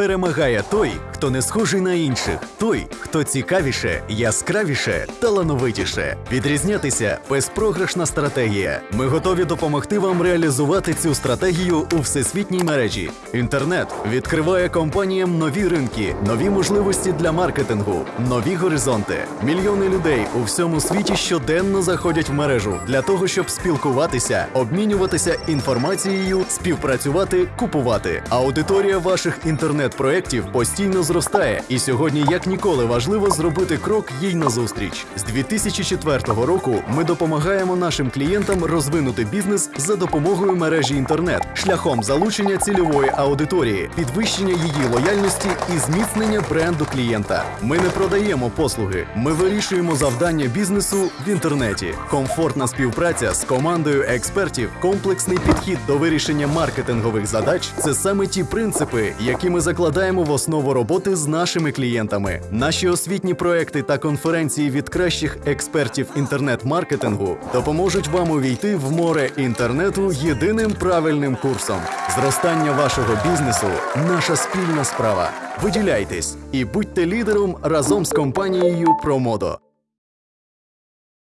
Перемагає той, хто не схожий на інших, той, хто цікавіше, яскравіше, талановитіше. Відрізнятися безпрограшна стратегія. Ми готові допомогти вам реалізувати цю стратегію у всесвітній мережі. Інтернет відкриває компаніям нові ринки, нові можливості для маркетингу, нові горизонти. Мільйони людей у всьому світі щоденно заходять в мережу для того, щоб спілкуватися, обмінюватися інформацією, співпрацювати, купувати. Аудиторія ваших інтернет-проєктів постійно зростає, і сьогодні, як ніколи, важливо зробити крок їй назустріч. З 2004 року ми допомагаємо нашим клієнтам розвинути бізнес за допомогою мережі інтернет, шляхом залучення цільової аудиторії, підвищення її лояльності і зміцнення бренду клієнта. Ми не продаємо послуги, ми вирішуємо завдання бізнесу в інтернеті. Комфортна співпраця з командою експертів, комплексний підхід до вирішення маркетингових задач це саме ті принципи, які ми закладаємо в основу роботи з нашими клієнтами. Наші освітні проекти та конференції від кращих експертів інтернет-маркетингу допоможуть вам увійти в море інтернету єдиним правильним курсом. Зростання вашого бізнесу наша спільна справа. Виділяйтесь і будьте лідером разом з компанією Промодо.